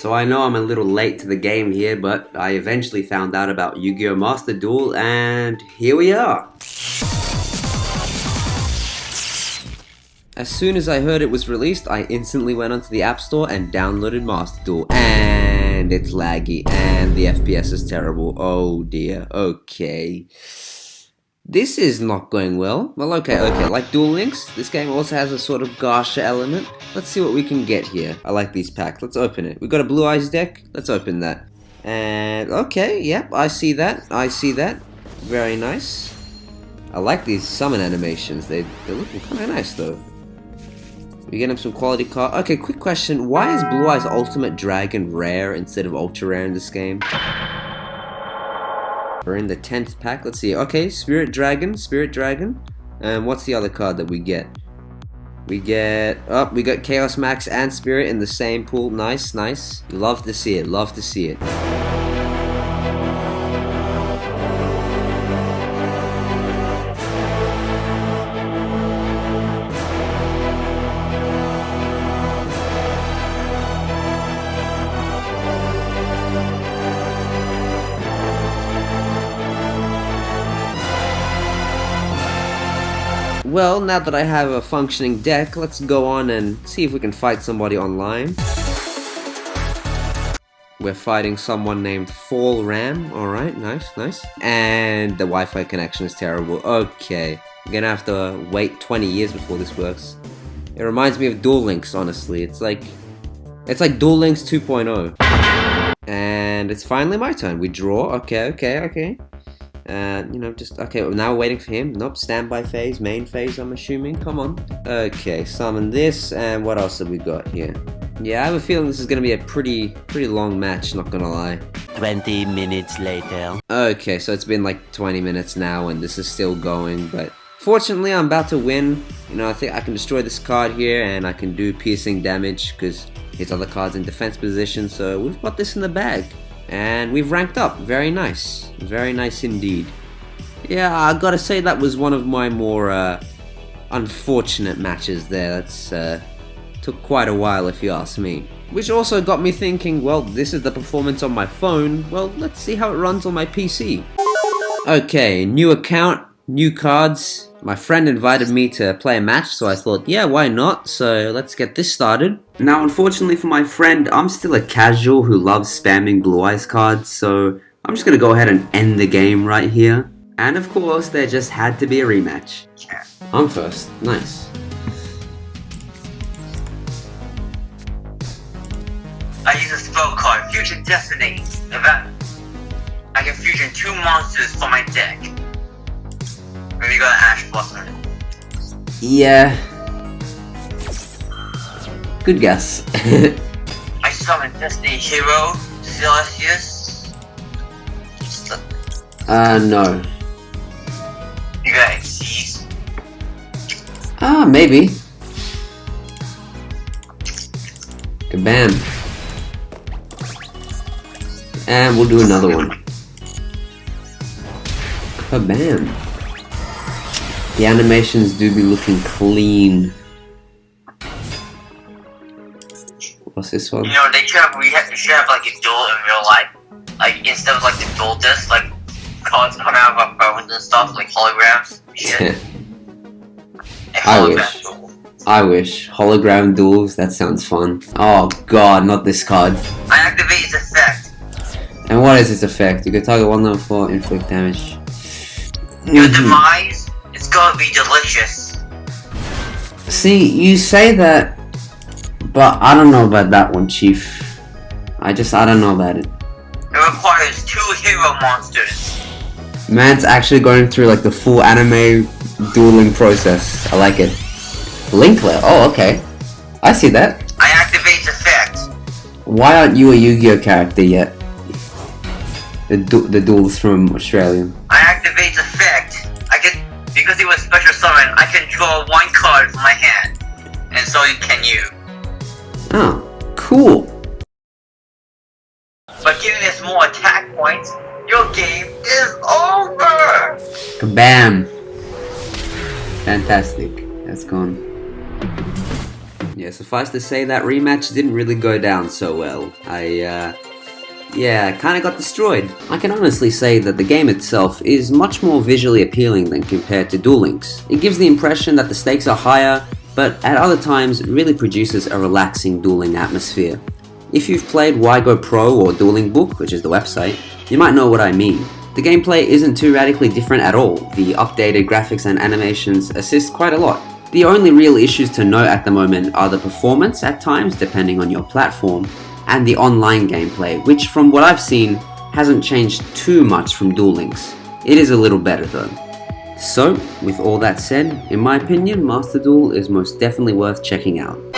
So I know I'm a little late to the game here, but I eventually found out about Yu-Gi-Oh! Master Duel, and here we are. As soon as I heard it was released, I instantly went onto the App Store and downloaded Master Duel, and it's laggy, and the FPS is terrible. Oh dear, okay. This is not going well. Well, okay, okay. Like Duel Links, this game also has a sort of gacha element. Let's see what we can get here. I like these packs. Let's open it. We've got a Blue Eyes deck. Let's open that. And, okay, yep, I see that. I see that. Very nice. I like these summon animations. They, they're looking kind of nice, though. We get him some quality card. Okay, quick question. Why is Blue Eyes Ultimate Dragon rare instead of ultra rare in this game? We're in the 10th pack. Let's see. Okay, Spirit Dragon, Spirit Dragon. And what's the other card that we get? We get... Oh, we got Chaos Max and Spirit in the same pool. Nice, nice. Love to see it. Love to see it. Well, now that I have a functioning deck, let's go on and see if we can fight somebody online. We're fighting someone named Fall Ram. Alright, nice, nice. And the Wi-Fi connection is terrible. Okay. I'm gonna have to wait 20 years before this works. It reminds me of Duel Links, honestly. It's like... It's like Duel Links 2.0. And it's finally my turn. We draw. Okay, okay, okay. Uh, you know, just, okay, well, now we're waiting for him. Nope, standby phase, main phase, I'm assuming. Come on. Okay, summon this, and what else have we got here? Yeah, I have a feeling this is going to be a pretty, pretty long match, not gonna lie. 20 minutes later. Okay, so it's been like 20 minutes now, and this is still going, but fortunately I'm about to win. You know, I think I can destroy this card here, and I can do piercing damage, because his other card's in defense position, so we've got this in the bag. And we've ranked up. Very nice. Very nice indeed. Yeah, I gotta say that was one of my more uh, unfortunate matches there. That's uh, took quite a while if you ask me. Which also got me thinking, well, this is the performance on my phone. Well, let's see how it runs on my PC. Okay, new account, new cards. My friend invited me to play a match, so I thought, yeah, why not? So let's get this started. Now, unfortunately for my friend, I'm still a casual who loves spamming Blue Eyes cards, so I'm just gonna go ahead and end the game right here. And of course, there just had to be a rematch. I'm first. Nice. I use a spell card, Fusion Destiny. That I can fusion two monsters from my deck. Maybe you got Ash Blossom. Yeah. Good guess. I summon Destiny Hero, Celestius. uh, no. You got Xyz. Ah, maybe. Kabam. And we'll do another one. Kabam. The animations do be looking clean. What's this one? You know, they should have, we have, should have like a duel in real life. Like, instead of like the duel disc, like cards come out of our phones and stuff, like holograms. Shit. I wish. duel. I wish. Hologram duels, that sounds fun. Oh god, not this card. I activate its effect. And what is its effect? You can target one level 4, inflict damage. Your Mhm. demise be delicious. See, you say that, but I don't know about that one, Chief. I just, I don't know about it. It requires two hero monsters. Man's actually going through like the full anime dueling process. I like it. Linkler, oh okay. I see that. I activate effect. Why aren't you a Yu-Gi-Oh character yet? The, du the duels from Australia. I can draw one card from my hand, and so can you. Oh, cool. But giving us more attack points, your game is over. Kabam! Fantastic. That's gone. Yeah, suffice to say that rematch didn't really go down so well. I, uh, yeah, kinda got destroyed. I can honestly say that the game itself is much more visually appealing than compared to Duel Links. It gives the impression that the stakes are higher, but at other times really produces a relaxing dueling atmosphere. If you've played YGOPro or Dueling Book, which is the website, you might know what I mean. The gameplay isn't too radically different at all, the updated graphics and animations assist quite a lot. The only real issues to note at the moment are the performance at times depending on your platform, and the online gameplay, which from what I've seen hasn't changed too much from Duel Links. It is a little better though. So, with all that said, in my opinion, Master Duel is most definitely worth checking out.